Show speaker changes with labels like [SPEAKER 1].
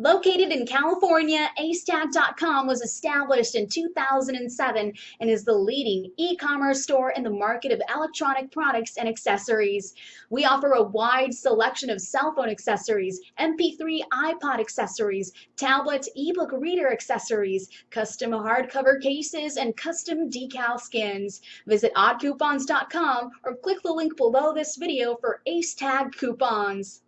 [SPEAKER 1] Located in California, Acetag.com was established in 2007 and is the leading e-commerce store in the market of electronic products and accessories. We offer a wide selection of cell phone accessories, MP3 iPod accessories, tablet ebook reader accessories, custom hardcover cases, and custom decal skins. Visit oddcoupons.com or click the link below this video for Acetag coupons.